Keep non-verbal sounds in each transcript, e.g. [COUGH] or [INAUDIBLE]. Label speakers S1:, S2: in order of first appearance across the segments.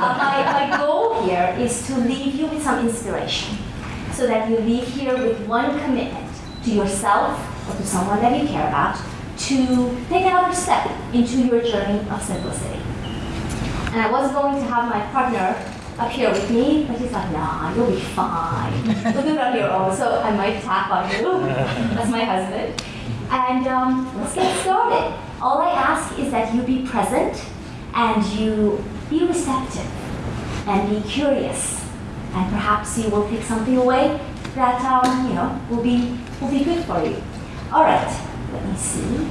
S1: My, my goal here is to leave you with some inspiration so that you leave here with one commitment to yourself or to someone that you care about to take another step into your journey of simplicity. And I was going to have my partner up here with me, but he's like, nah, you'll be fine. You'll do it on. So I might tap on you. [LAUGHS] That's my husband. And um, let's get started. All I ask is that you be present and you be receptive and be curious. And perhaps you will take something away that um, you know will be will be good for you. All right, let me see.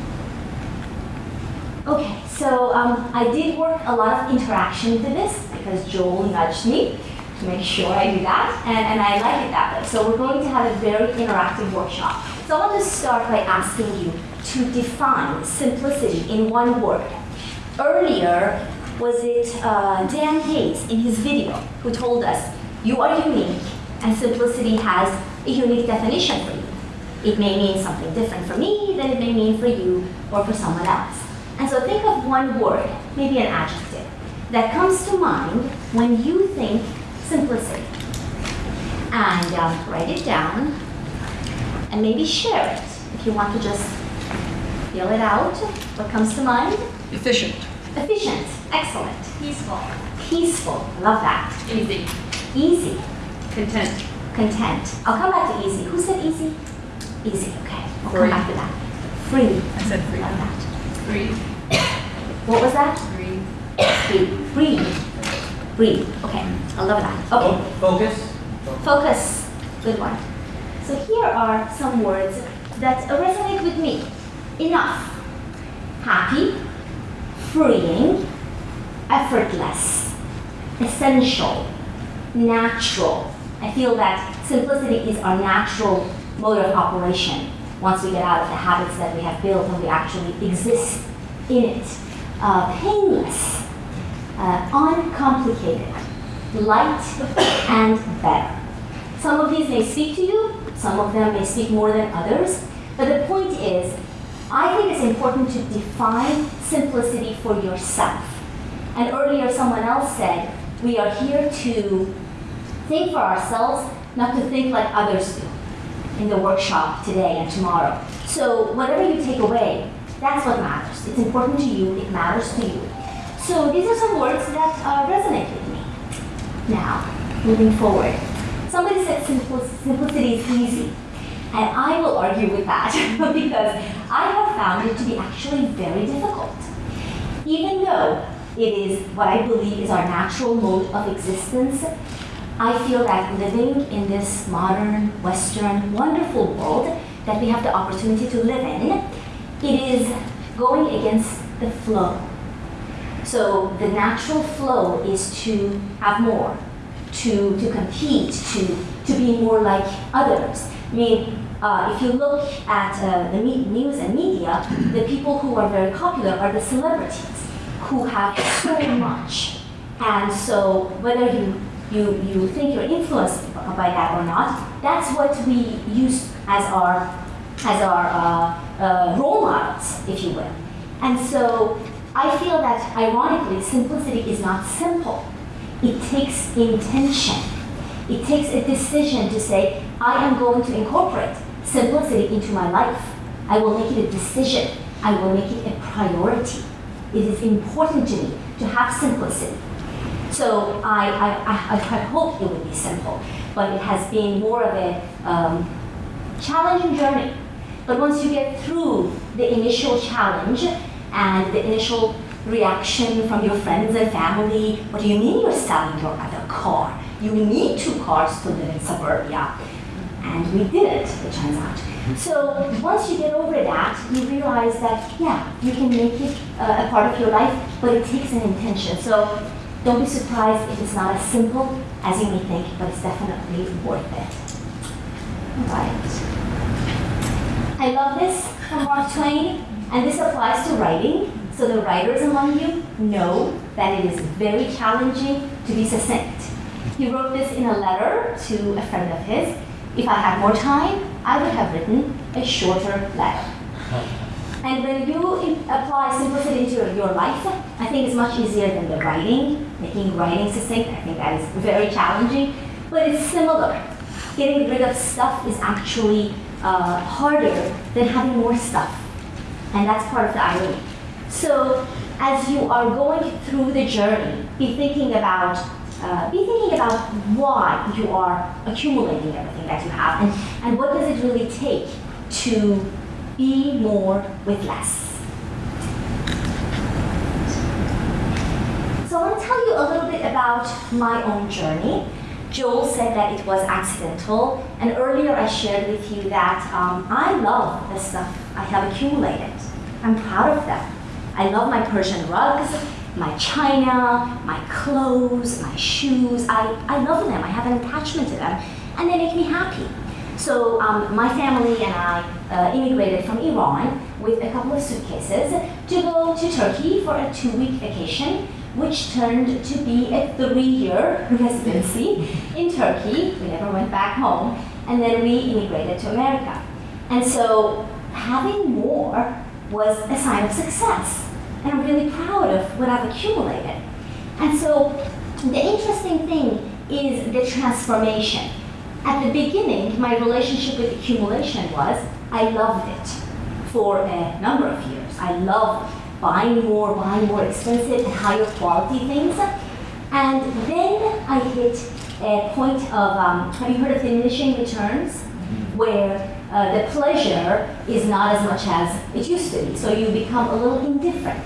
S1: Okay, so um, I did work a lot of interaction into this because Joel nudged me to make sure I do that, and, and I like it that way. So we're going to have a very interactive workshop. So I want to start by asking you to define simplicity in one word. Earlier, was it uh, Dan Hayes in his video who told us, you are unique and simplicity has a unique definition for you. It may mean something different for me than it may mean for you or for someone else. And so think of one word, maybe an adjective, that comes to mind when you think simplicity. And um, write it down and maybe share it if you want to just feel it out. What comes to mind?
S2: Efficient.
S1: Efficient. Excellent.
S3: Peaceful.
S1: Peaceful. Love that.
S3: Easy.
S1: Easy.
S3: Content.
S1: Content. I'll come back to easy. Who said easy? Easy. Okay. I'll
S2: Free.
S1: come back to that. Free.
S2: I said free.
S1: Love that.
S3: Breathe.
S1: What was that?
S3: Free.
S1: Breathe. Breathe. Breathe. Okay. I love that. Okay.
S4: Focus.
S1: Focus. Good one. So here are some words that resonate with me. Enough. Happy. Freeing. Effortless. Essential. Natural. I feel that simplicity is our natural mode of operation once we get out of the habits that we have built and we actually exist in it. Uh, painless. Uh, uncomplicated. Light and better. Some of these may speak to you, some of them may speak more than others, but the point is, I think it's important to define simplicity for yourself. And earlier, someone else said, we are here to think for ourselves, not to think like others do in the workshop today and tomorrow. So, whatever you take away, that's what matters. It's important to you, it matters to you. So, these are some words that uh, resonate with me. Now, moving forward. Somebody said simplicity is easy. And I will argue with that [LAUGHS] because I have found it to be actually very difficult. Even though it is what I believe is our natural mode of existence, I feel that living in this modern, Western, wonderful world that we have the opportunity to live in, it is going against the flow. So the natural flow is to have more, to, to compete, to, to be more like others. I mean, uh, if you look at uh, the news and media, the people who are very popular are the celebrities who have so much. And so whether you, you, you think you're influenced by that or not, that's what we use as our, as our uh, uh, role models, if you will. And so I feel that ironically, simplicity is not simple. It takes intention. It takes a decision to say, I am going to incorporate simplicity into my life. I will make it a decision. I will make it a priority. It is important to me to have simplicity. So I, I, I, I had hoped it would be simple, but it has been more of a um, challenging journey. But once you get through the initial challenge and the initial reaction from your friends and family, what do you mean you're selling your other car? You need two cars to live in suburbia. And we did it, it turns out. So once you get over that, you realize that, yeah, you can make it uh, a part of your life, but it takes an intention. So don't be surprised if it's not as simple as you may think, but it's definitely worth it. All right. I love this from Mark Twain, and this applies to writing. So the writers among you know that it is very challenging to be succinct. He wrote this in a letter to a friend of his. If I had more time, I would have written a shorter letter. [LAUGHS] And when you apply simplicity into your- your life, I think it's much easier than the writing, making writing succinct. I think that is very challenging, but it's similar. Getting rid of stuff is actually uh, harder than having more stuff. And that's part of the irony. So as you are going through the journey, be thinking about uh, be thinking about why you are accumulating everything that you have and, and what does it really take to be more with less. So I want to tell you a little bit about my own journey. Joel said that it was accidental, and earlier I shared with you that um, I love the stuff I have accumulated. I'm proud of them. I love my Persian rugs, my china, my clothes, my shoes. I, I love them. I have an attachment to them, and they make me happy. So um, my family and I uh, immigrated from Iran with a couple of suitcases to go to Turkey for a two-week vacation, which turned to be a three-year residency in Turkey. We never went back home, and then we immigrated to America. And so having more was a sign of success, and I'm really proud of what I've accumulated. And so the interesting thing is the transformation. At the beginning, my relationship with accumulation was I loved it for a number of years. I loved buying more, buying more expensive and higher quality things. And then I hit a point of, um, have you heard of diminishing returns? Where uh, the pleasure is not as much as it used to be. So you become a little indifferent.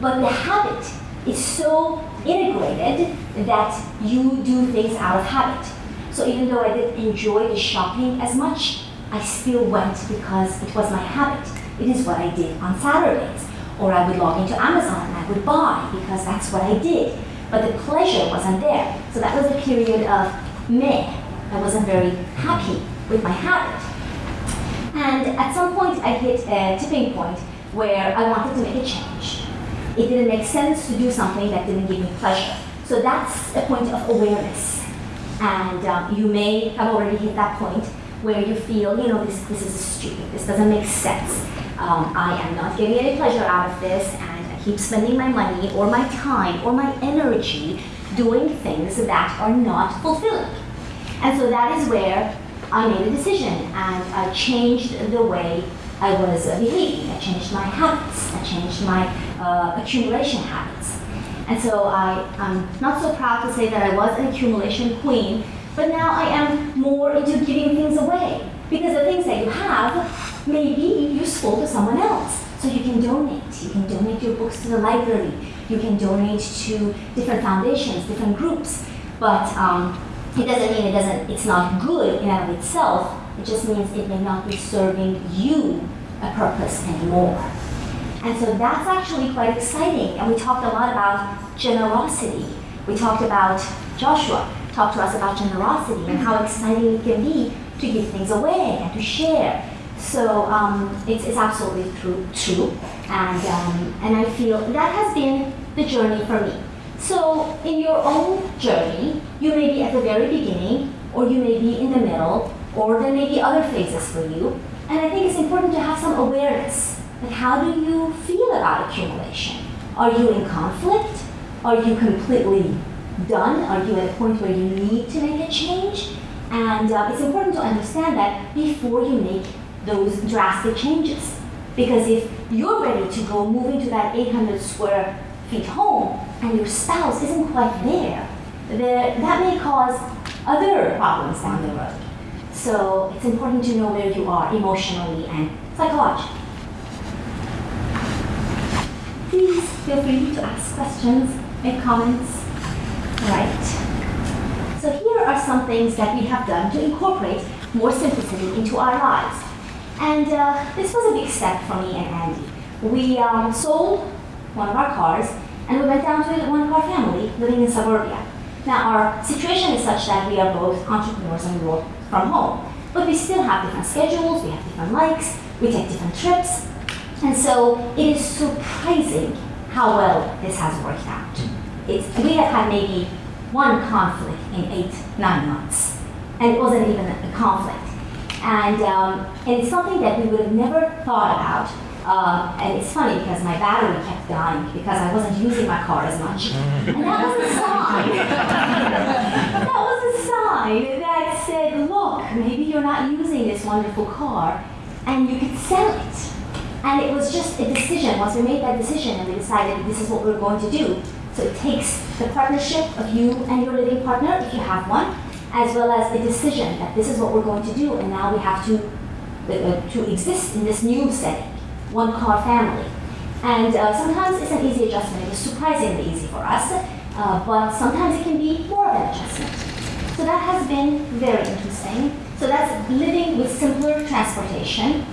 S1: But the habit is so integrated that you do things out of habit. So even though I didn't enjoy the shopping as much, I still went because it was my habit. It is what I did on Saturdays. Or I would log into Amazon and I would buy because that's what I did. But the pleasure wasn't there. So that was a period of meh. I wasn't very happy with my habit. And at some point, I hit a tipping point where I wanted to make a change. It didn't make sense to do something that didn't give me pleasure. So that's a point of awareness. And um, you may have already hit that point where you feel, you know, this, this is stupid, this doesn't make sense. Um, I am not getting any pleasure out of this, and I keep spending my money or my time or my energy doing things that are not fulfilling. And so that is where I made a decision and I changed the way I was behaving. I changed my habits. I changed my uh, accumulation habits. And so I, I'm not so proud to say that I was an accumulation queen, but now I am more into giving things away. Because the things that you have may be useful to someone else. So you can donate. You can donate your books to the library. You can donate to different foundations, different groups. But um, it doesn't mean it doesn't, it's not good in and of itself. It just means it may not be serving you a purpose anymore. And so that's actually quite exciting. And we talked a lot about generosity. We talked about Joshua talked to us about generosity and how exciting it can be to give things away and to share. So um, it's, it's absolutely true, true. And, um, and I feel that has been the journey for me. So in your own journey, you may be at the very beginning, or you may be in the middle, or there may be other phases for you. And I think it's important to have some awareness. Like, how do you feel about accumulation? Are you in conflict? Are you completely done? Are you at a point where you need to make a change? And uh, it's important to understand that before you make those drastic changes. Because if you're ready to go move into that 800 square feet home and your spouse isn't quite there, that may cause other problems down the road. So it's important to know where you are emotionally and psychologically. Please feel free to ask questions, make comments. Right. So here are some things that we have done to incorporate more simplicity into our lives. And uh, this was a big step for me and Andy. We um, sold cars and we went down to a one car family living in suburbia. Now, our situation is such that we are both entrepreneurs and we work from home. But we still have different schedules, we have different likes, we take different trips. And so it is surprising how well this has worked out. It's, we have had maybe one conflict in eight, nine months. And it wasn't even a conflict. And, um, and it's something that we would have never thought about Um, and it's funny because my battery kept dying because I wasn't using my car as much. [LAUGHS] And that was a sign. [LAUGHS] that was a sign that said, look, maybe you're not using this wonderful car and you could sell it. And it was just a decision. Once we made that decision and we decided this is what we're going to do. So it takes the partnership of you and your living partner, if you have one, as well as a decision that this is what we're going to do, and now we have to uh, to exist in this new setting, one car family. And uh, sometimes it's an easy adjustment. It was surprisingly easy for us, uh, but sometimes it can be more of an adjustment. So that has been very interesting. So that's living with simpler transportation.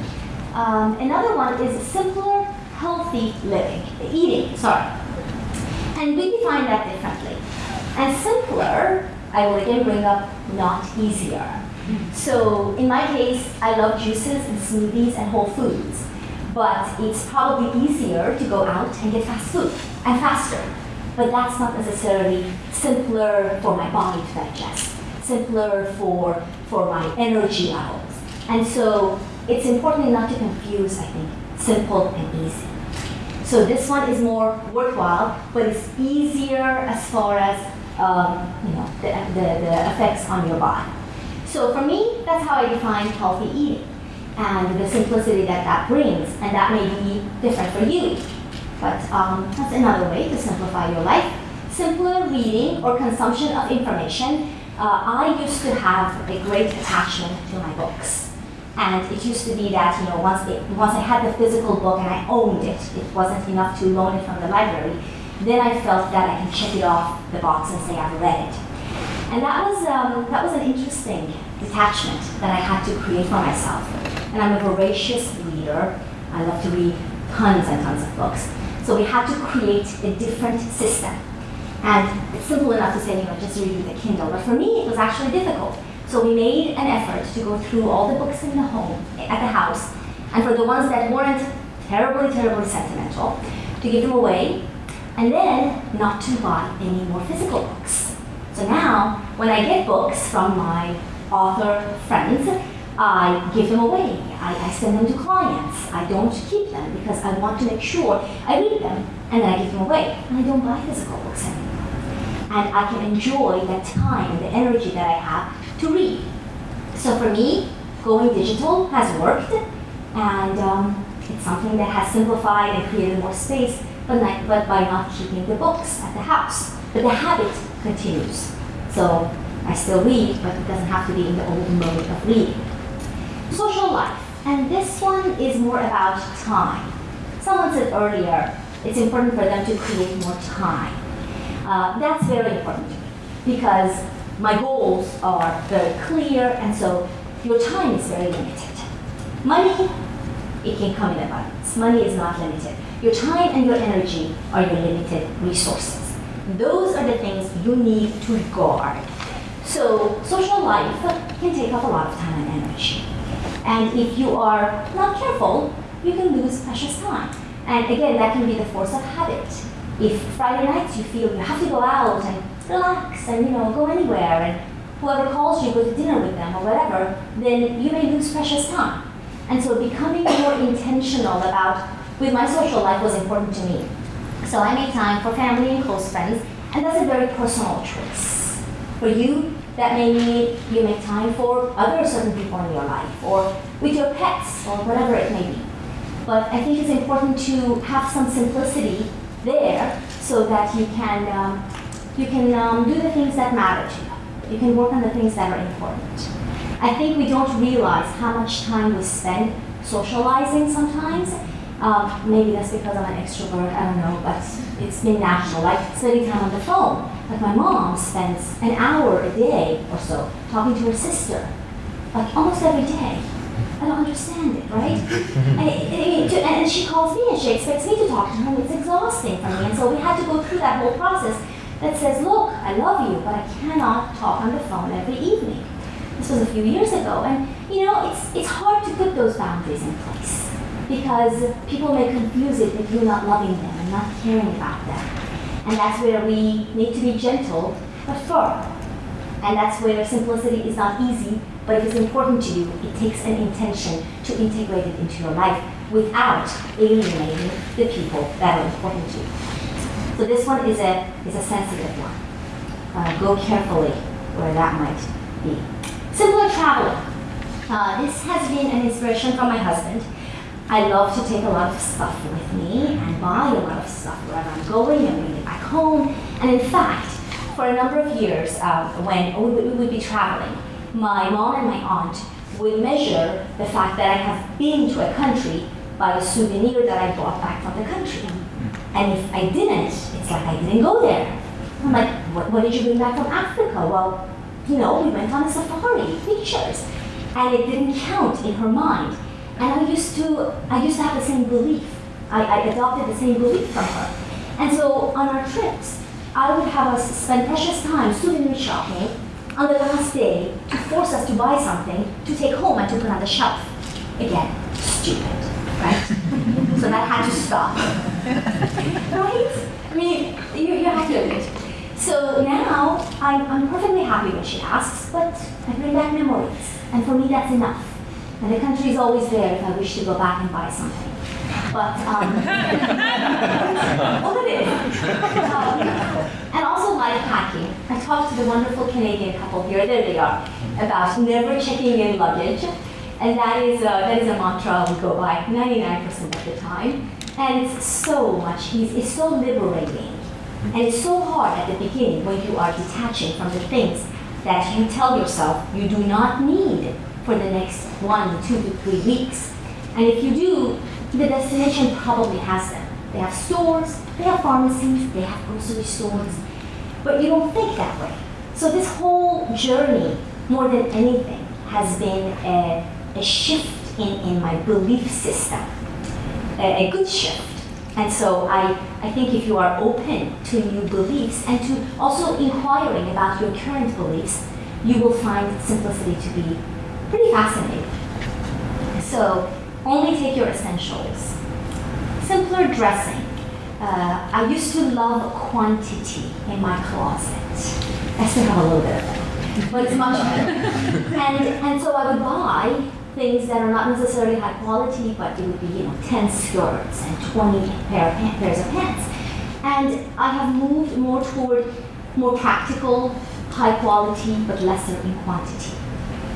S1: Um, another one is simpler, healthy living, eating, sorry. And we define that differently. And simpler, I will again bring up not easier. So in my case, I love juices and smoothies and whole foods. But it's probably easier to go out and get fast food and faster. But that's not necessarily simpler for my body to digest, simpler for, for my energy levels. And so it's important not to confuse, I think, simple and easy. So this one is more worthwhile, but it's easier as far as um, you know the, the, the effects on your body. So for me, that's how I define healthy eating and the simplicity that that brings, and that may be different for you. But um, that's another way to simplify your life. Simpler reading or consumption of information. Uh, I used to have a great attachment to my books. And it used to be that, you know, once, once I had the physical book and I owned it, it wasn't enough to loan it from the library, then I felt that I can check it off the box and say I've read it. And that was, um, that was an interesting detachment that I had to create for myself. And I'm a voracious reader. I love to read tons and tons of books. So we had to create a different system. And it's simple enough to say, you know, just read with a Kindle. But for me, it was actually difficult so we made an effort to go through all the books in the home, at the house, and for the ones that weren't terribly, terribly sentimental, to give them away, and then not to buy any more physical books. So now, when I get books from my author friends, I give them away. I, I, send them to clients. I don't keep them because I want to make sure I read them and then I give them away. And I don't buy physical books anymore. And I can enjoy that time and the energy that I have to read. So for me, going digital has worked, and um, it's something that has simplified and created more space, but, not, but by not keeping the books at the house. But the habit continues. So I still read, but it doesn't have to be in the old mode of reading. Life, and this one is more about time. Someone said earlier, it's important for them to create more time. Uh, that's very important because my goals are very clear, and so your time is very limited. Money, it can come in abundance. Money is not limited. Your time and your energy are your limited resources. Those are the things you need to guard. So social life can take up a lot of time and energy. And if you are not careful, you can lose precious time. And again, that can be the force of habit. If Friday nights you feel you have to go out and relax and you know go anywhere and whoever calls you go to dinner with them or whatever, then you may lose precious time. And so becoming more intentional about with my social life was important to me. So I made time for family and close friends, and that's a very personal choice. For you, that may mean you make time for other certain people in your life, or with your pets, or whatever it may be. But I think it's important to have some simplicity there so that you can um, you can um, do the things that matter to you. You can work on the things that are important. I think we don't realize how much time we spend socializing sometimes. Um, maybe that's because I'm an extrovert, I don't know, but it's been natural. Like spending time on the phone. Like my mom spends an hour a day or so talking to her sister, like almost every day. I don't understand it, right? [LAUGHS] and, it, it, and she calls me and she expects me to talk to her, and it's exhausting for me. And so we had to go through that whole process that says, look, I love you, but I cannot talk on the phone every evening. This was a few years ago, and you know, it's, it's hard to put those boundaries in place because people may confuse it with you not loving them and not caring about them. And that's where we need to be gentle but firm. And that's where simplicity is not easy, but if it's important to you, it takes an intention to integrate it into your life without alienating the people that are important to you. So this one is a, is a sensitive one. Uh, go carefully where that might be. Simpler traveling. Uh, this has been an inspiration from my husband. I love to take a lot of stuff with me and buy a lot of stuff wherever I'm going and bring it back home. And in fact, for a number of years, uh, when we would, be traveling, my mom and my aunt would measure the fact that I have been to a country by a souvenir that I brought back from the country. And if I didn't, it's like I didn't go there. I'm like, what, what did you bring back from Africa? Well, you know, we went on a safari, pictures. And it didn't count in her mind. And I used to, I used to have the same belief. I, I adopted the same belief from her. And so on our trips, I would have us spend precious time souvenir shopping on the last day to force us to buy something to take home and to put on the shelf. Again, stupid, right? [LAUGHS] so that had to stop. right? I mean, you, you have to admit. So now I'm, I'm perfectly happy when she asks, but I bring back memories. And for me, that's enough. And the country is always there if I wish to go back and buy something. But, um, [LAUGHS] well, it is. Um, and also life hacking. I talked to the wonderful Canadian couple here, there they are, about never checking in luggage. And that is, a, that is a mantra we go by 99% of the time. And it's so much it's so liberating. And it's so hard at the beginning when you are detaching from the things that you tell yourself you do not need for the next one, two to three weeks. And if you do, the destination probably has them. They have stores, they have pharmacies, they have grocery stores, but you don't think that way. So this whole journey, more than anything, has been a, a shift in, in my belief system, a, a good shift. And so I, I think if you are open to new beliefs and to also inquiring about your current beliefs, you will find simplicity to be pretty fascinating. So only take your essentials. Simpler dressing. Uh, I used to love quantity in my closet. I still have a little bit of it, but it's much better. [LAUGHS] and, and so I would buy things that are not necessarily high quality, but it would be, you know, 10 skirts and 20 pair of pairs of pants. And I have moved more toward more practical, high quality, but lesser in quantity.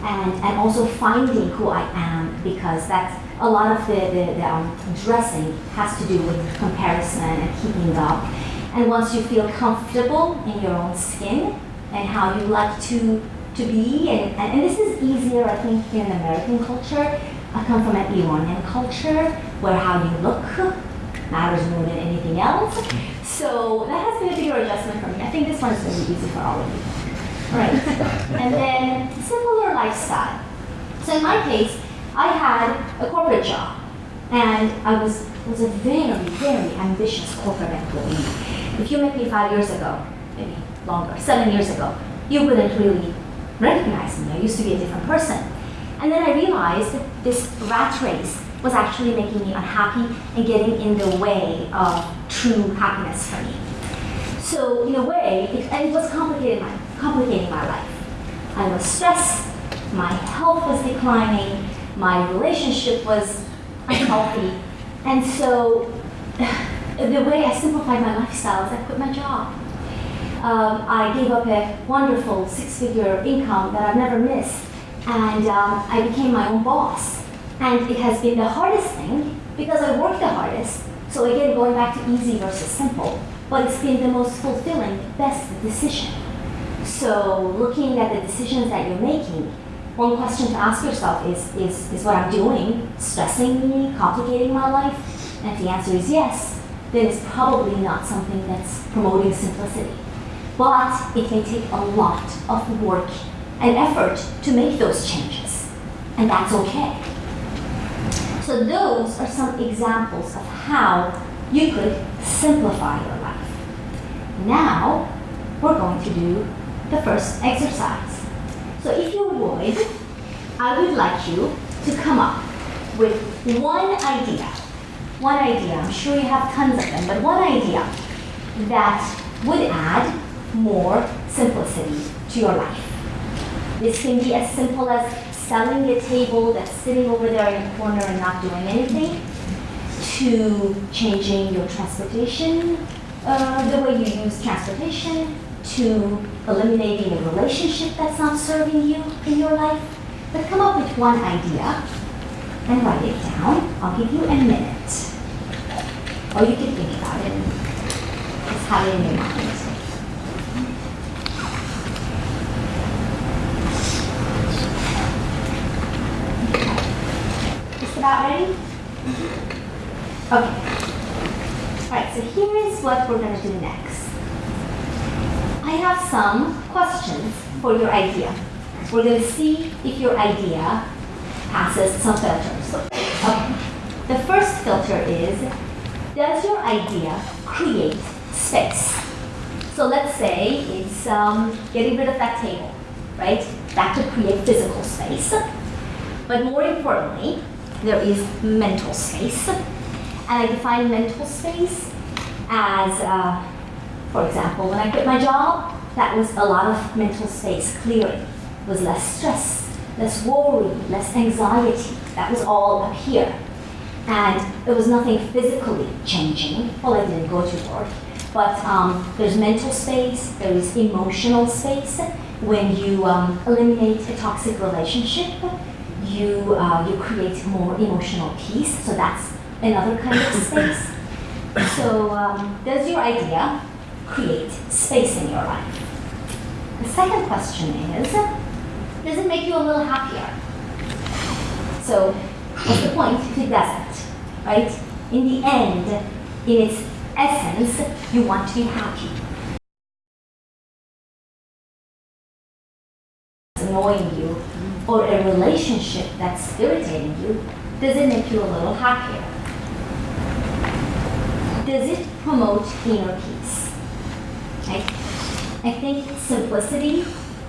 S1: And, and also finding who I am because that's a lot of the, the, the um, dressing has to do with comparison and keeping up. And once you feel comfortable in your own skin and how you like to to be, and, and, and, this is easier, I think, in American culture. I come from an Iranian culture where how you look matters more than anything else. So that has been a bigger adjustment for me. I think this one is going to be easy for all of you. Right. and then similar lifestyle. So in my case, I had a corporate job, and I was was a very, very ambitious corporate employee. If you met me five years ago, maybe longer, seven years ago, you wouldn't really recognize me. I used to be a different person. And then I realized this rat race was actually making me unhappy and getting in the way of true happiness for me. So in a way, it, and it was complicating my, complicating my life. I was stressed, my health was declining, my relationship was unhealthy, and so [SIGHS] the way I simplified my lifestyle is I quit my job um, I gave up a wonderful six-figure income that I've never missed, and um, I became my own boss. And it has been the hardest thing because I worked the hardest. So again, going back to easy versus simple, but it's been the most fulfilling, best decision. So looking at the decisions that you're making, one question to ask yourself is, is, is what I'm doing stressing me, complicating my life? And if the answer is yes, then it's probably not something that's promoting simplicity but it may take a lot of work and effort to make those changes, and that's okay. So those are some examples of how you could simplify your life. Now, we're going to do the first exercise. So if you would, I would like you to come up with one idea. One idea, I'm sure you have tons of them, but one idea that would add more simplicity to your life. This can be as simple as selling a table that's sitting over there in the corner and not doing anything, to changing your transportation, uh, the way you use transportation, to eliminating a relationship that's not serving you in your life. But come up with one idea and write it down. I'll give you a minute. Or you can think about it just have it in your mind. Just about ready? Okay. Alright, so here is what we're going to do next. I have some questions for your idea. We're going to see if your idea passes some filters. Okay. The first filter is, does your idea create space? So let's say it's um, getting rid of that table, right? That could create physical space. But more importantly, there is mental space. And I define mental space as, uh, for example, when I quit my job, that was a lot of mental space clearing. It was less stress, less worry, less anxiety. That was all up here. And there was nothing physically changing. Well, I didn't go to work. But um, there's mental space, there is emotional space. When you um, eliminate a toxic relationship, you, uh, you create more emotional peace. So that's another kind of space. So um, does your idea create space in your life? The second question is, does it make you a little happier? So what's the point if it doesn't, right? In the end, in its essence, you want to be happy. annoying you or a relationship that's irritating you, does it make you a little happier? Does it promote inner peace? I think simplicity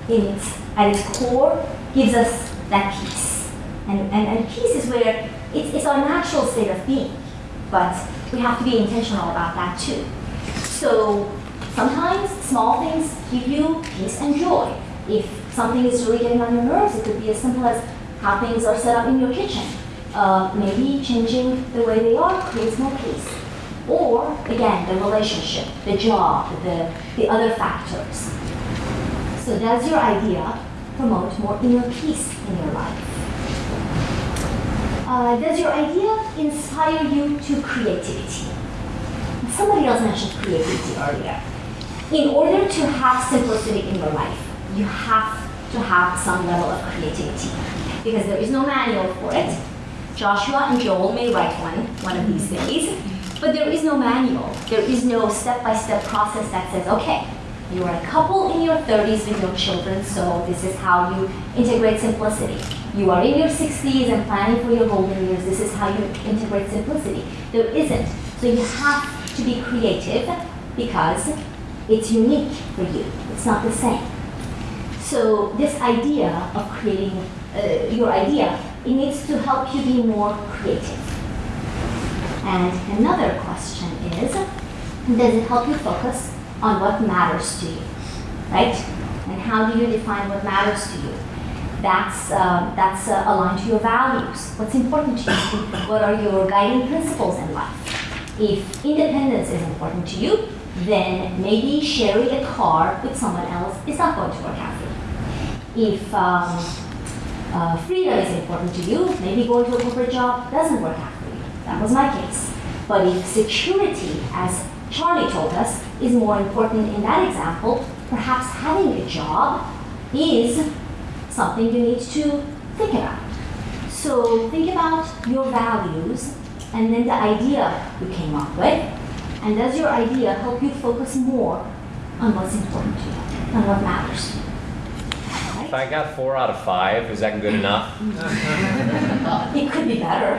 S1: in its, at its core gives us that peace. And, and, and peace is where it's, it's our natural state of being, but we have to be intentional about that too. So sometimes small things give you peace and joy. If something is really getting on your nerves, it could be as simple as how things are set up in your kitchen. Uh, maybe changing the way they are creates more peace. Or, again, the relationship, the job, the, the other factors. So does your idea promote more inner peace in your life? Uh, does your idea inspire you to creativity? Somebody else mentioned creativity earlier. In order to have simplicity in your life, you have to have some level of creativity because there is no manual for it. Joshua and Joel may write one one of these days, but there is no manual. There is no step-by-step process that says, okay, you are a couple in your 30s with your children, so this is how you integrate simplicity. You are in your 60s and planning for your golden years, this is how you integrate simplicity. There isn't. So you have to be creative because it's unique for you. It's not the same. So this idea of creating uh, your idea, it needs to help you be more creative. And another question is, does it help you focus on what matters to you, right? And how do you define what matters to you? That's, uh, that's uh, aligned to your values. What's important to you? What are your guiding principles in life? If independence is important to you, then maybe sharing a car with someone else is not going to work out for you. If um, uh, freedom is important to you, maybe going to a corporate job doesn't work out. That was my case. But if security, as Charlie told us, is more important in that example, perhaps having a job is something you need to think about. So think about your values and then the idea you came up with. And does your idea help you focus more on what's important to you and what matters?
S2: If I got four out of five, is that good enough?
S1: It could be better.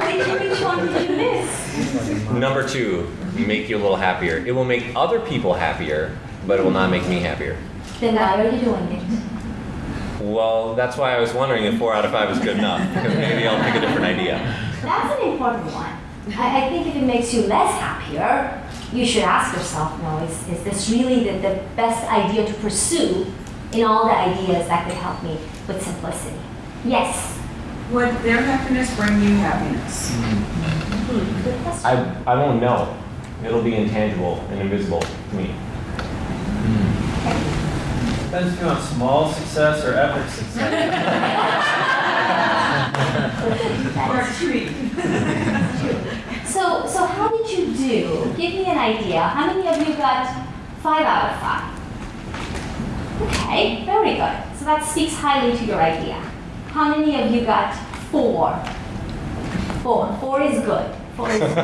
S1: which, which one did you miss?
S2: Number two, make you a little happier. It will make other people happier, but it will not make me happier.
S1: Then why are you doing it?
S2: Well, that's why I was wondering if four out of five is good enough, because maybe I'll pick a different idea.
S1: That's an important one. I, I think if it makes you less happier, you should ask yourself, no, is, is this really the, the best idea to pursue in all the ideas that could help me with simplicity? Yes.
S3: would their happiness bring you happiness?
S1: Hmm. Good.
S2: I, I won't know. It'll be intangible and invisible to me. Hmm.
S4: Depends if you want small success or epic success. [LAUGHS]
S3: Or a [LAUGHS] treat?
S1: So, so how did you do? Give me an idea. How many of you got five out of five? Okay, very good. So that speaks highly to your idea. How many of you got four? Four. Four is good. Four is good. [LAUGHS]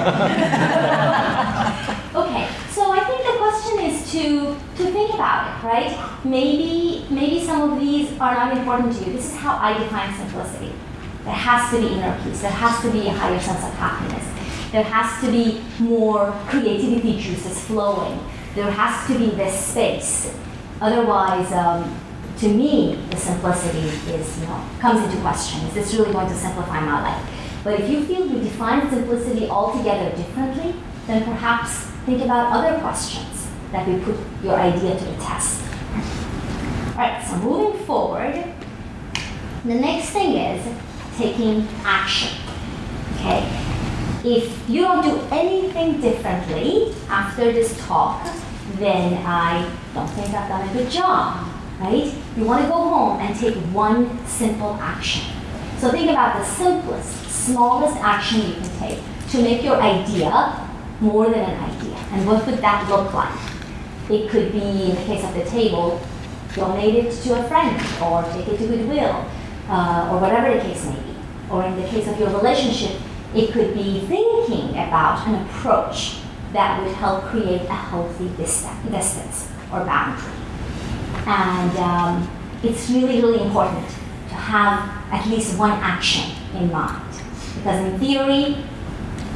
S1: okay, so I think the question is to to think about it, right? Maybe maybe some of these are not important to you. This is how I define simplicity. There has to be inner peace. There has to be a higher sense of happiness. There has to be more creativity juices flowing. There has to be this space. Otherwise, um, to me, the simplicity is, you know, comes into question. Is this really going to simplify my life? But if you feel you define simplicity altogether differently, then perhaps think about other questions that will put your idea to the test. All right, so moving forward, the next thing is taking action. Okay? If you don't do anything differently after this talk, then I don't think I've done a good job, right? You want to go home and take one simple action. So think about the simplest, smallest action you can take to make your idea more than an idea. And what would that look like? It could be, in the case of the table, donate it to a friend or take it to Goodwill uh, or whatever the case may be. Or in the case of your relationship, it could be thinking about an approach that would help create a healthy distance or boundary. And um, it's really, really important to have at least one action in mind. Because in theory,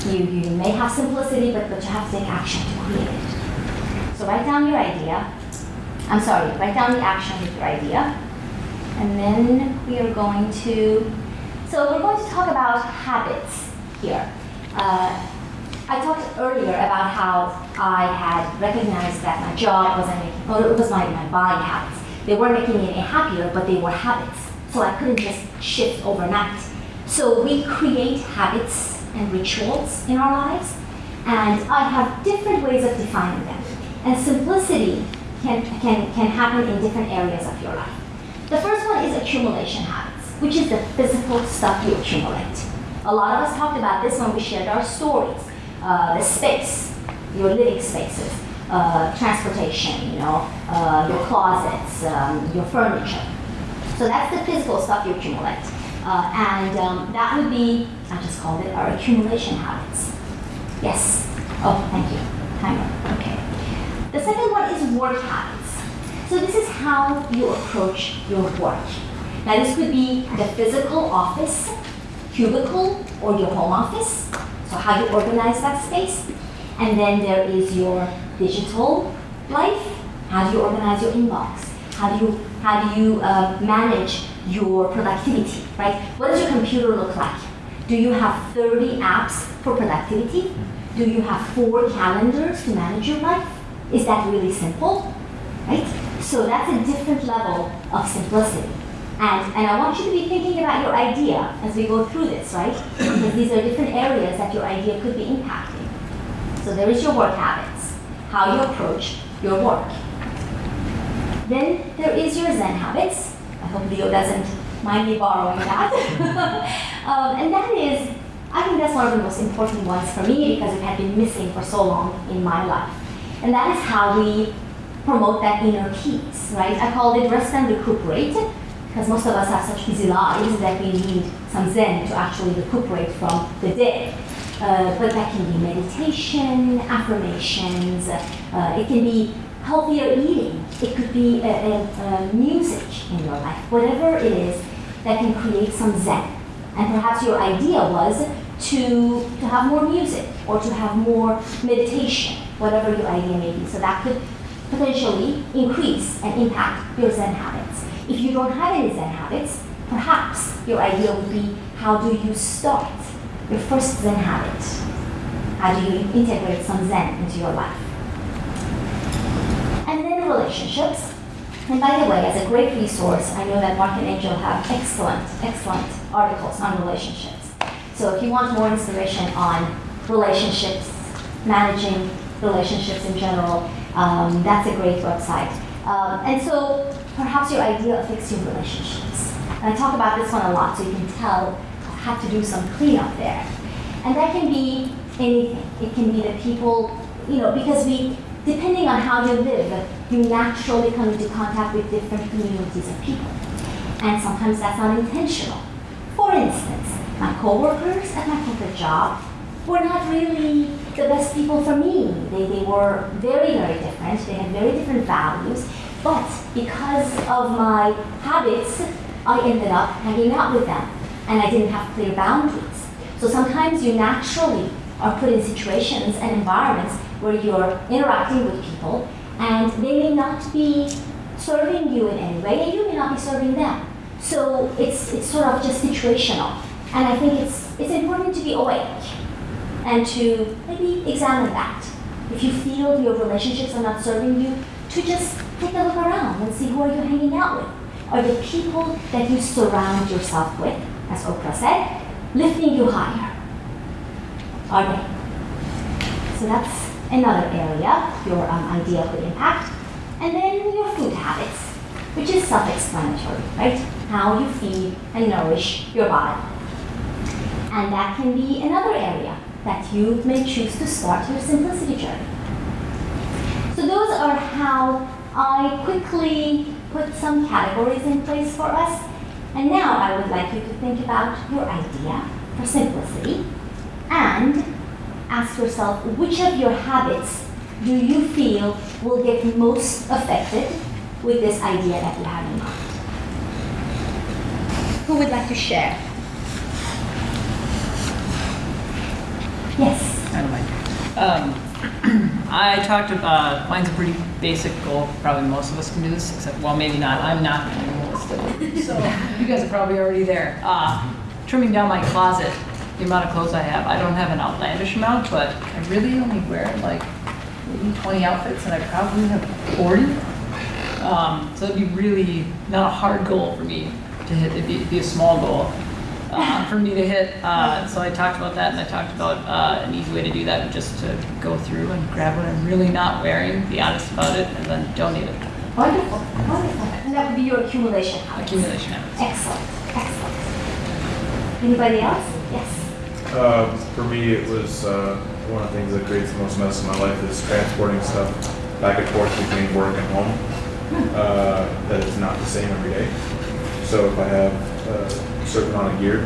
S1: you, you may have simplicity, but, but you have to take action to create it. So write down your idea. I'm sorry, write down the action with your idea. And then we are going to, so we're going to talk about habits here. Uh, I talked earlier about how I had recognized that my job wasn't making, well, it was my, my buying habits. They weren't making me any happier, but they were habits. So I couldn't just shift overnight. So we create habits and rituals in our lives, and I have different ways of defining them. And simplicity can, can, can happen in different areas of your life. The first one is accumulation habits, which is the physical stuff you accumulate. A lot of us talked about this when we shared our stories. Uh, the space, your living spaces, uh, transportation, you know, uh, your closets, um, your furniture. So that's the physical stuff you accumulate. Uh, and um, that would be, I just called it our accumulation habits. Yes. Oh, thank you. Timer. Okay. The second one is work habits. So this is how you approach your work. Now this could be the physical office, cubicle, or your home office. So how do you organize that space. And then there is your digital life. How do you organize your inbox? How do you how do you uh, manage your productivity? Right? What does your computer look like? Do you have 30 apps for productivity? Do you have four calendars to manage your life? Is that really simple? Right? So that's a different level of simplicity. And, and I want you to be thinking about your idea as we go through this, right? Because these are different areas that your idea could be impacting. So there is your work habits, how you approach your work. Then there is your Zen habits. I hope Leo doesn't mind me borrowing that. [LAUGHS] um, and that is, I think that's one of the most important ones for me because it had been missing for so long in my life. And that is how we promote that inner peace, right? I call it rest and recuperate because most of us have such busy lives that we need some Zen to actually recuperate from the day. Uh, but that can be meditation, affirmations, uh, it can be healthier eating, it could be music in your life, whatever it is that can create some Zen. And perhaps your idea was to, to have more music or to have more meditation, whatever your idea may be. So that could potentially increase and impact your Zen habits. If you don't have any Zen habits, perhaps your idea would be how do you start your first Zen habit? How do you integrate some Zen into your life? And then relationships. And by the way, as a great resource, I know that Marc and Angel have excellent, excellent articles on relationships. So if you want more inspiration on relationships, managing relationships in general, um, that's a great website. Um, and so perhaps your idea of fixing relationships. And I talk about this one a lot, so you can tell I've had to do some cleanup there. And that can be anything. It can be the people, you know, because we, depending on how you live, you naturally come into contact with different communities of people. And sometimes that's not intentional. For instance, my coworkers at my corporate job were not really the best people for me. They, they were very, very different. They had very different values. But because of my habits, I ended up hanging out with them. And I didn't have clear boundaries. So sometimes you naturally are put in situations and environments where you're interacting with people and they may not be serving you in any way and you may not be serving them. So it's, it's sort of just situational. And I think it's, it's important to be awake and to maybe examine that. If you feel your relationships are not serving you, to just take a look around and see who are you hanging out with. Are the people that you surround yourself with, as Oprah said, lifting you higher? Are they? So that's another area, your um, idea of the impact. And then your food habits, which is self-explanatory, right? How you feed and nourish your body. And that can be another area that you may choose to start your simplicity journey. So those are how I quickly put some categories in place for us. And now I would like you to think about your idea for simplicity and ask yourself which of your habits do you feel will get most affected with this idea that you have in mind? Who would like to share? Yes.
S5: I don't mind. Um, I talked about, mine's a pretty basic goal. Probably most of us can do this, except, well, maybe not. I'm not the minimalist. So you guys are probably already there. Uh, trimming down my closet, the amount of clothes I have. I don't have an outlandish amount, but I really only wear like maybe 20 outfits, and I probably have 40. Um, so it'd be really not a hard goal for me to hit. It'd be, it'd be a small goal uh, for me to hit. Uh, so I talked about that, and I talked about uh, an easy way to do that, would just to go through and grab what I'm really not wearing, be honest about it, and then donate it.
S1: Wonderful, wonderful. And that would be your accumulation habits.
S5: Accumulation habits.
S1: Excellent, excellent. Anybody else? Yes.
S6: Uh, for me, it was uh, one of the things that creates the most mess in my life is transporting stuff back and forth between work and home. Uh, that is not the same every day. So if I have uh, certain amount of gear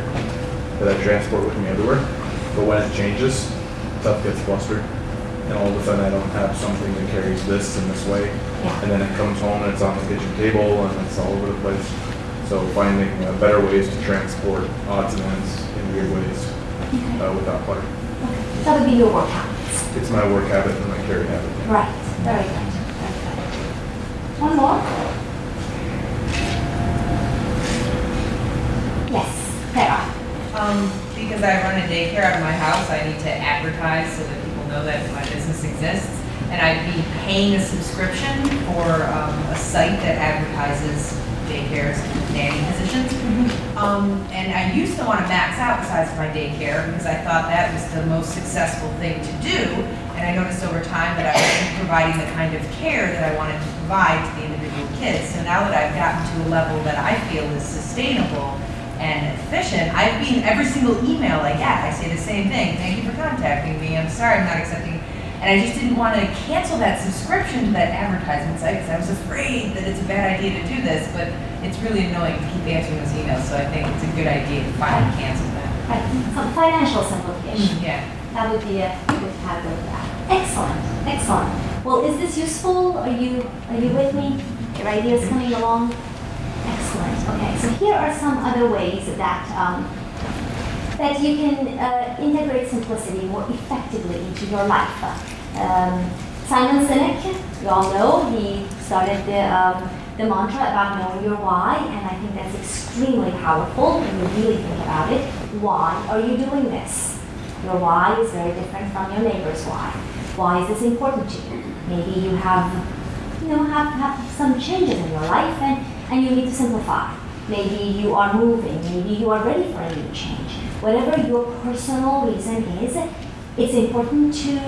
S6: that I transport with me everywhere, but when it changes, stuff gets flustered, and all of a sudden I don't have something that carries this in this way, and then it comes home and it's on the kitchen table and it's all over the place. So finding uh, better ways to transport odds and ends in weird ways
S1: Okay.
S6: uh, without clutter.
S1: Okay. That would be your work habits.
S6: It's my work habit and my carry habit.
S1: Right. Very good. Very good. One more. Yes. Sarah.
S7: Um, because I run a daycare out of my house, I need to advertise so that people know that my business exists. And I'd be paying a subscription for, um, a site that advertises daycares and nanny positions. Um, and I used to want to max out the size of my daycare because I thought that was the most successful thing to do. And I noticed over time that I wasn't providing the kind of care that I wanted to provide to the individual kids. So now that I've gotten to a level that I feel is sustainable and efficient, I've been, every single email I get, I say the same thing. Thank you for contacting me. I'm sorry I'm not accepting. And I just didn't want to cancel that subscription to that advertisement site because I was afraid that it's a bad idea to do this. But it's really annoying to keep answering those emails. So I think it's a good idea to finally cancel that.
S1: Right. Some financial simplification.
S7: Mm, yeah.
S1: That would be a good category for that. Excellent. Excellent. Well, is this useful? Are you are you with me? Your ideas coming along? Okay. So here are some other ways that um, that you can uh, integrate simplicity more effectively into your life. Um, Simon Sinek, you all know, he started the, um, the mantra about knowing your why, and I think that's extremely powerful when you really think about it. Why are you doing this? Your why is very different from your neighbor's why. Why is this important to you? Maybe you have, you know, have, have some changes in your life and, and you need to simplify. maybe you are moving, maybe you are ready for a new change. Whatever your personal reason is, it's important to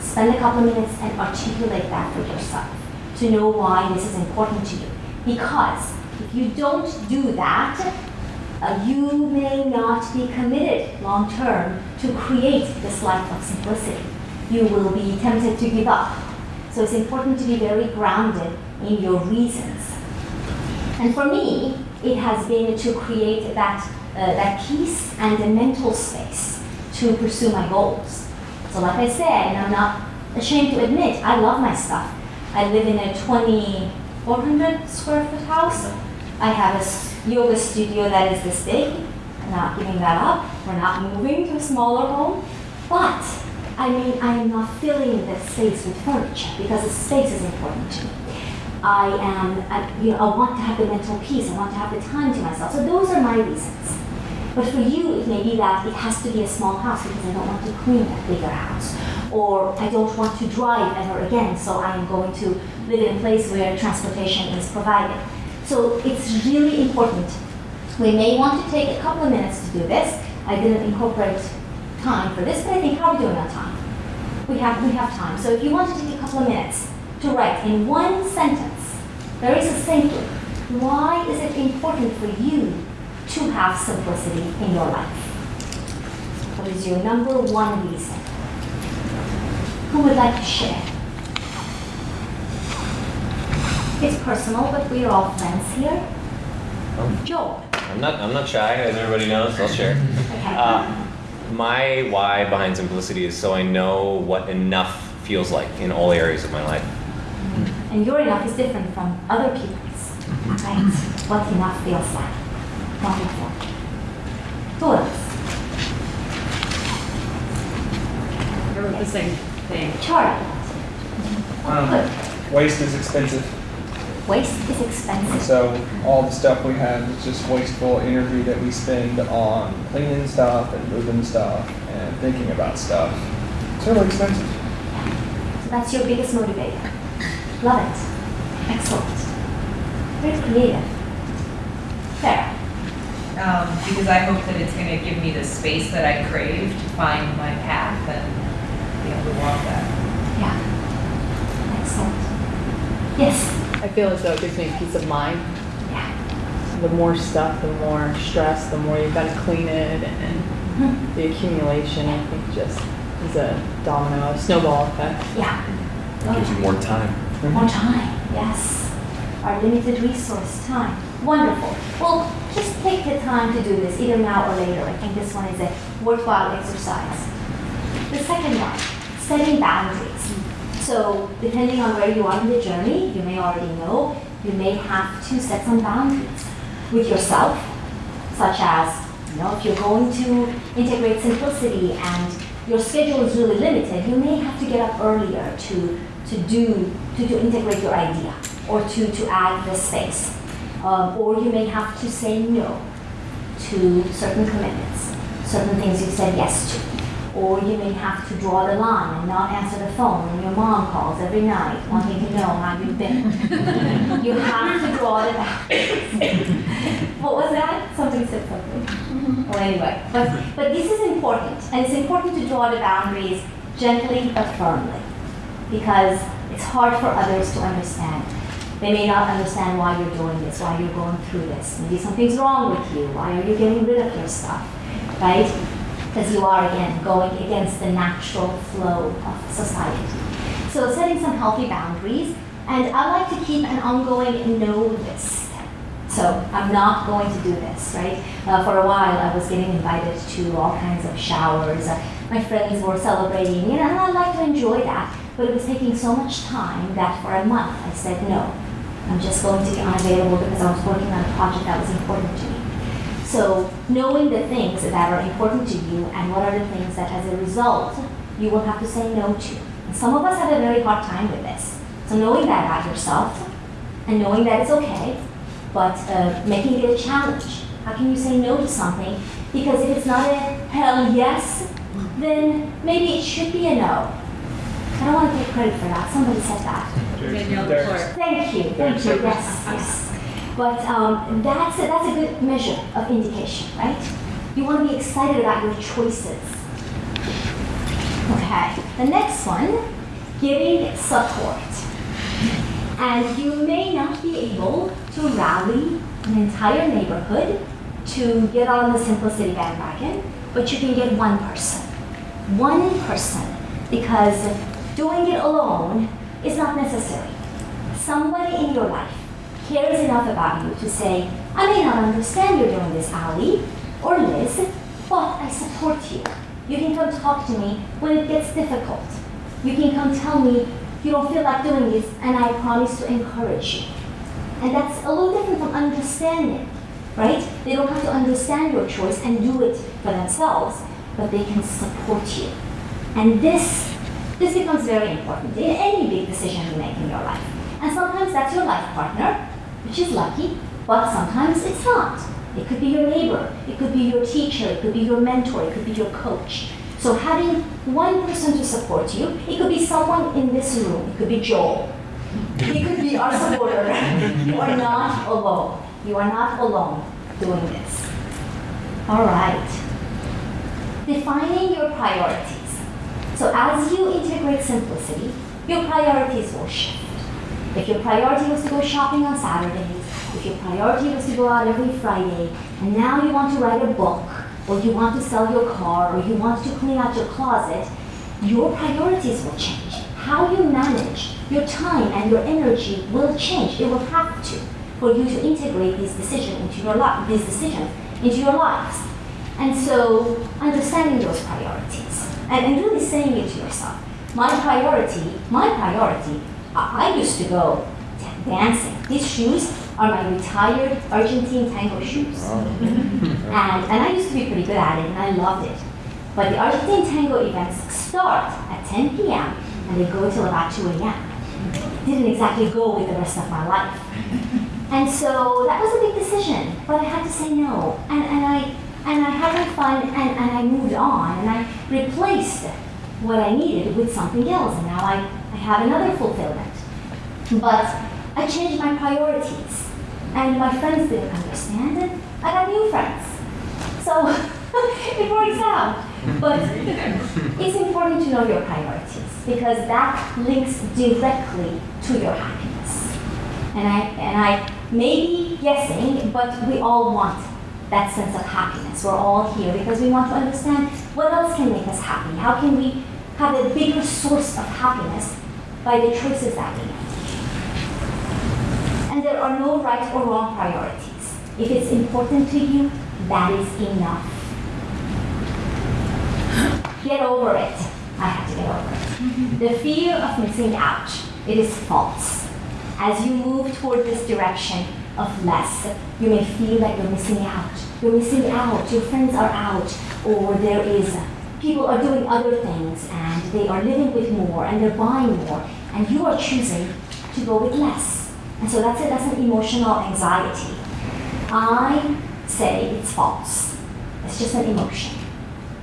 S1: spend a couple of minutes and articulate that for yourself to know why this is important to you. Because if you don't do that, uh, you may not be committed long term to create this life of simplicity. You will be tempted to give up. So it's important to be very grounded in your reasons. And for me, it has been to create that, uh, that peace and a mental space to pursue my goals. So, like I said, and I'm not ashamed to admit, I love my stuff. I live in a 2,400 square foot house. I have a yoga studio that is this big. I'm not giving that up. We're not moving to a smaller home. But, I mean, I am not filling the space with furniture because the space is important to me. I am, I, you know, I want to have the mental peace. I want to have the time to myself. So those are my reasons. But for you, it may be that it has to be a small house because I don't want to clean a bigger house. Or I don't want to drive ever again, so I am going to live in a place where transportation is provided. So it's really important. We may want to take a couple of minutes to do this. I didn't incorporate time for this, but I think how are we doing on time? We have, we have time. So if you want to take a couple of minutes to write in one sentence, very succinctly, why is it important for you to have simplicity in your life? What is your number one reason? Who would like to share? It's personal, but we are all friends here. Joel.
S2: I'm not. I'm not shy, as everybody knows. I'll share.
S1: Okay.
S2: Uh, my why behind simplicity is so I know what enough feels like in all areas of my life.
S1: And your enough is different from other people's, right? What enough feels like. Wonderful. Who else?
S8: I wrote the same thing.
S1: Charlie.
S9: Um, waste is expensive,
S1: Waste is expensive.
S9: so all the stuff we have is just wasteful energy that we spend on cleaning stuff and moving stuff and thinking about stuff. It's really expensive.
S1: So that's your biggest motivator. Love it. Excellent. Very creative. Fair.
S7: Um, because I hope that it's gonna give me the space that I crave to find my path and be able to walk that.
S1: Yeah. Excellent. Yes.
S8: I feel as though it gives me peace of mind.
S1: Yeah.
S8: The more stuff, the more stress, the more you've got to clean it, and
S1: Mhm.
S8: the accumulation, I think, just is a domino, a snowball effect.
S1: Yeah.
S6: It Gives you more time.
S1: More time, yes. Our limited resource, time. Wonderful. Well, just take the time to do this, either now or later. I think this one is a worthwhile exercise. The second one, setting boundaries. So, depending on where you are in the journey, you may already know, you may have to set some boundaries with yourself, such as, you know, if you're going to integrate simplicity and your schedule is really limited, you may have to get up earlier to, to do, to, to integrate your idea or to, to add the space. Um, or you may have to say no to certain commitments, certain things you've said yes to. Or you may have to draw the line and not answer the phone when your mom calls every night wanting to know how you've been. [LAUGHS] you have to draw the boundaries. [LAUGHS] what was that? Something said something. Well, anyway, but, but this is important, and it's important to draw the boundaries gently but firmly because it's hard for others to understand. They may not understand why you're doing this, why you're going through this. Maybe something's wrong with you. Why are you getting rid of your stuff? Right? Because you are, again, going against the natural flow of society. So, setting some healthy boundaries. And I like to keep an ongoing no list. So, I'm not going to do this, right? Uh, for a while, I was getting invited to all kinds of showers. Uh, my friends were celebrating, you know, and I like to enjoy that. But it was taking so much time that for a month I said no. I'm just going to be unavailable because I was working on a project that was important to me. So knowing the things that are important to you and what are the things that as a result you will have to say no to. And some of us have a very hard time with this. So knowing that about yourself and knowing that it's okay, but uh, making it a challenge. How can you say no to something? Because if it's not a hell yes, then maybe it should be a no. I don't want to take credit for that. Somebody said that.
S8: Danielle
S1: Thank you, thank you, yes, yes. But um, that's, a, that's a good measure of indication, right? You want to be excited about your choices. Okay, the next one, giving support. And you may not be able to rally an entire neighborhood to get on the Simplicity bandwagon, but you can get one person. One person. Because doing it alone is not necessary. Somebody in your life cares enough about you to say, I may not understand you're doing this, Ali or Liz, but I support you. You can come talk to me when it gets difficult. You can come tell me you don't feel like doing this, and I promise to encourage you. And that's a little different from understanding, right? They don't have to understand your choice and do it for themselves, but they can support you. And this, this becomes very important in any big decision you make in your life. And sometimes that's your life partner, which is lucky, but sometimes it's not. It could be your neighbor, it could be your teacher, it could be your mentor, it could be your coach. So having one person to support you, it could be someone in this room, it could be Joel, it could be our supporter. [LAUGHS] you are not alone. You are not alone doing this. All right. Defining your priorities. So as you integrate simplicity, your priorities will shift. If your priority was to go shopping on Saturdays, if your priority was to go out every Friday, and now you want to write a book, or you want to sell your car, or you want to clean out your closet, your priorities will change. How you manage your time and your energy will change. It will have to for you to integrate these decisions into your life, these decisions into your lives. And so understanding those priorities and, and really saying it to yourself. My priority, my priority, I, used to go dancing. These shoes are my retired Argentine tango shoes. [LAUGHS] and, and I used to be pretty good at it and I loved it. But the Argentine tango events start at 10 p.m. and they go till about 2 a.m. Didn't exactly go with the rest of my life. And so that was a big decision, but I had to say no. And, and I and I had fun and, and I moved on and I replaced what I needed with something else. And now I, I have another fulfillment. But I changed my priorities. And my friends didn't understand it. I got new friends. So [LAUGHS] it works out. But it's important to know your priorities because that links directly to your happiness. And I and I may be guessing, but we all want that sense of happiness. We're all here because we want to understand what else can make us happy. How can we have a bigger source of happiness by the choices that we make? And there are no right or wrong priorities. If it's important to you, that is enough. Get over it. I have to get over it. Mm-hmm. The fear of missing out, it is false. As you move toward this direction of less, you may feel that you're missing out. You're missing out, your friends are out, or there is, people are doing other things and they are living with more and they're buying more, and you are choosing to go with less. And so that's it, that's an emotional anxiety. I say it's false. It's just an emotion.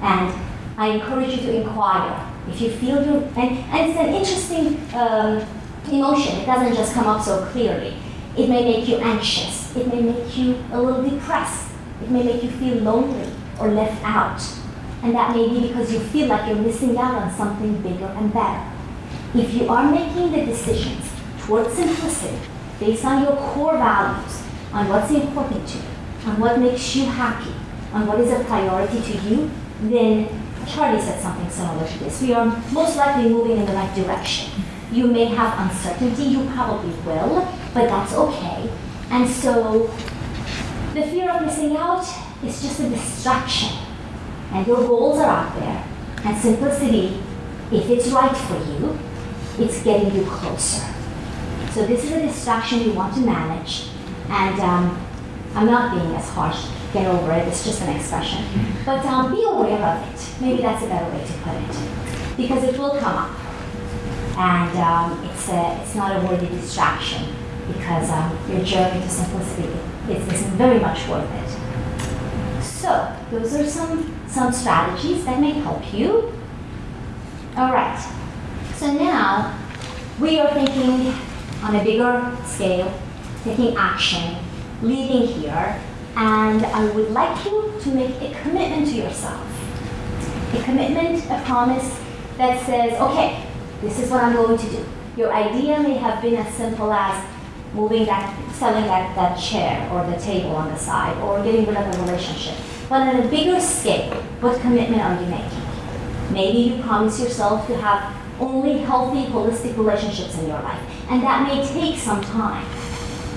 S1: And I encourage you to inquire. If you feel you, and, and it's an interesting um, emotion. It doesn't just come up so clearly. It may make you anxious. It may make you a little depressed. It may make you feel lonely or left out. And that may be because you feel like you're missing out on something bigger and better. If you are making the decisions towards simplicity based on your core values, on what's important to you, on what makes you happy, on what is a priority to you, then Charlie said something similar to this. We are most likely moving in the right direction. You may have uncertainty, you probably will, but that's okay. And so the fear of missing out is just a distraction. And your goals are out there. And simplicity, if it's right for you, it's getting you closer. So this is a distraction you want to manage. And um, I'm not being as harsh. Get over it. It's just an expression. But um, be aware of it. Maybe that's a better way to put it. Because it will come up. And um, it's, a, it's not a worthy distraction because um, your journey to simplicity is, is very much worth it. So those are some, some strategies that may help you. All right. So now we are thinking on a bigger scale, taking action leaving here, and I would like you to make a commitment to yourself. A commitment, a promise that says, okay, this is what I'm going to do. Your idea may have been as simple as moving that, selling that, that chair or the table on the side or getting rid of a relationship. But on a bigger scale, what commitment are you making? Maybe you promise yourself to have only healthy, holistic relationships in your life. And that may take some time.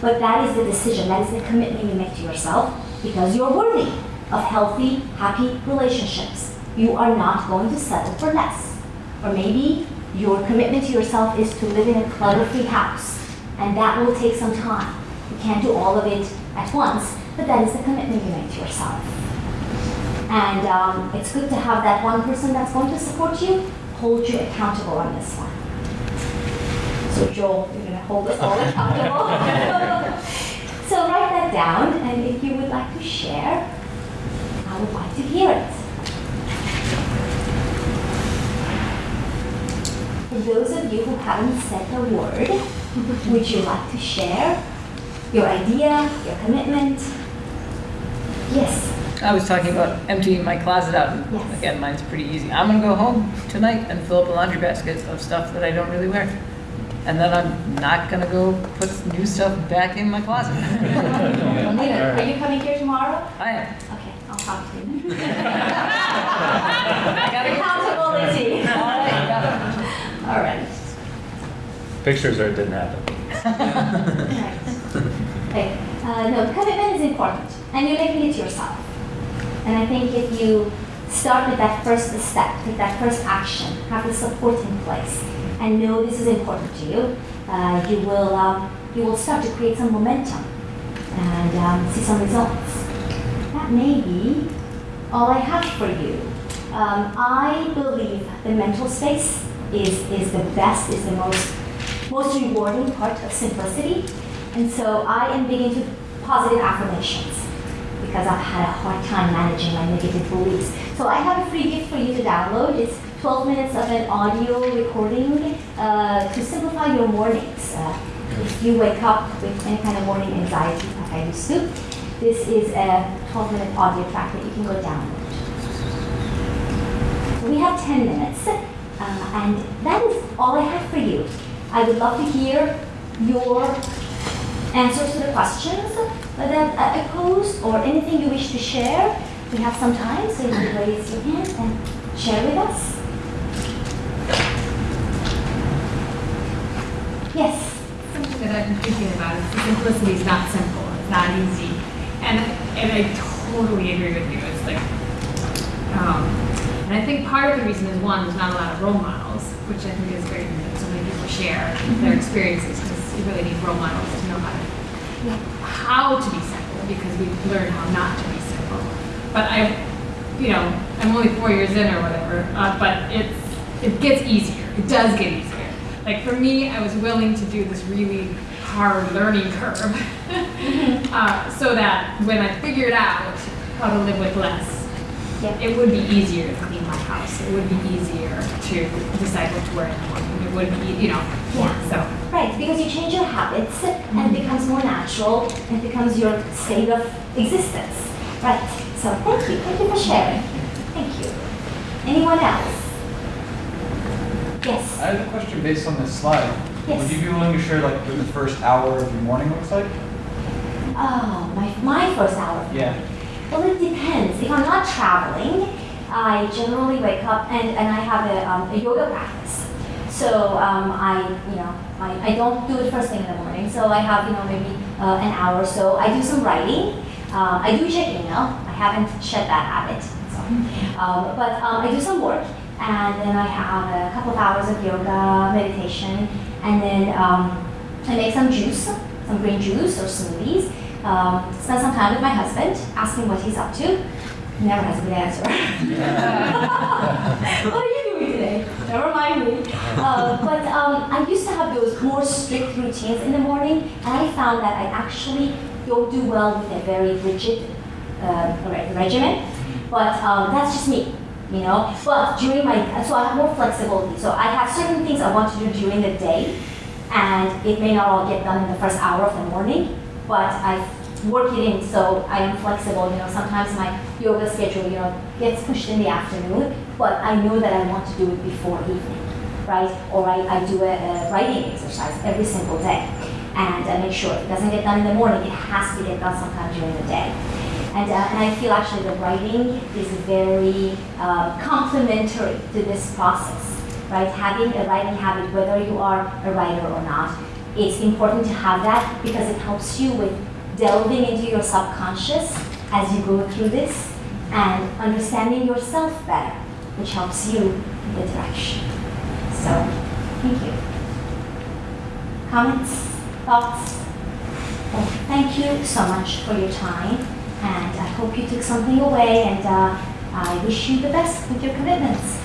S1: But that is the decision, that is the commitment you make to yourself because you're worthy of healthy, happy relationships. You are not going to settle for less. Or maybe your commitment to yourself is to live in a clutter-free house. And that will take some time. You can't do all of it at once, but that is the commitment you make to yourself. And um, it's good to have that one person that's going to support you, hold you accountable on this one. So Joel, you're gonna hold us all accountable. [LAUGHS] so write that down, and if you would like to share, I would like to hear it. For those of you who haven't said a word, would you like to share your idea, your commitment? Yes.
S5: I was talking about emptying my closet out. and
S1: Yes.
S5: Again, mine's pretty easy. I'm gonna go home tonight and fill up a laundry basket of stuff that I don't really wear. And then I'm not gonna go put new stuff back in my closet. [LAUGHS]
S1: Are you coming here tomorrow?
S5: I am.
S1: Okay, I'll talk to you.
S5: I gotta go.
S1: Accountability.
S5: All right, got it.
S1: All right.
S4: Pictures or it didn't happen.
S1: Right. [LAUGHS] Okay. Uh, no, commitment is important, and you're making it yourself. And I think if you start with that first step, take that first action, have the support in place, and know this is important to you, uh, you will um, you will start to create some momentum and um, see some results. That may be all I have for you. Um, I believe the mental space is, is the best, is the most, most rewarding part of simplicity. And so I am big into positive affirmations because I've had a hard time managing my negative beliefs. So I have a free gift for you to download. It's 12 minutes of an audio recording uh, to simplify your mornings. Uh, if you wake up with any kind of morning anxiety, like I used to, this is a 12 minute audio track that you can go download. We have 10 minutes, uh, and that is all I have for you. I would love to hear your answers to the questions that I posed or anything you wish to share. We have some time, so you can raise your hand and share with us. Yes.
S10: something that I've been thinking about is simplicity is not simple, it's not easy. And, and I totally agree with you. It's like, um, and I think part of the reason is one, there's not a lot of role models, which I think is great that so many people share their experiences because you really need role models to know how to, how to be simple because we've learned how not to be simple. But I, you know, I'm only four years in or whatever, uh, but it's, it gets easier. It does get easier. Like for me, I was willing to do this really hard learning curve [LAUGHS] uh, so that when I figured out how to live with less,
S1: Yeah.
S10: it would be easier to clean my house. It would be easier to decide what to wear in the morning. It would be, you know,
S1: Yeah.
S10: so.
S1: Right, because you change your habits and it mm-hmm. becomes more natural and becomes your state of existence. Right, so thank you. Thank you for sharing. Thank you. Anyone else? Yes.
S11: I have a question based on this slide.
S1: Yes.
S11: Would you be willing to share like what the first hour of your morning looks like?
S1: Oh, my, my first hour.
S11: Yeah.
S1: Well, it depends. If I'm not traveling, I generally wake up and, and I have a, um, a yoga practice. So um, I, you know, I, I don't do it first thing in the morning. So I have, you know, maybe uh, an hour or so. I do some writing. Um, I do check email. I haven't shed that habit. So. Um, but um, I do some work. And then I have a couple of hours of yoga, meditation. And then um, I make some juice, some green juice or smoothies. Um, spend some time with my husband, ask him what he's up to. Never has a good answer. [LAUGHS] what are you doing today? Never mind me. Uh, but um, I used to have those more strict routines in the morning, and I found that I actually don't do well with a very rigid uh, regimen. But um, that's just me, you know. But during my, so I have more flexibility. So I have certain things I want to do during the day, and it may not all get done in the first hour of the morning, but I work it in so I am flexible. You know, sometimes my yoga schedule, you know, gets pushed in the afternoon, but I know that I want to do it before evening, right? Or I, I do a, a writing exercise every single day, and I make sure it doesn't get done in the morning, it has to get done sometime during the day. And, uh, and I feel actually the writing is very uh, complementary to this process, right? Having a writing habit, whether you are a writer or not, it's important to have that because it helps you with delving into your subconscious as you go through this and understanding yourself better, which helps you in the direction. So, thank you. Comments? Thoughts? Well, thank you so much for your time, and I hope you took something away, and uh, I wish you the best with your commitments.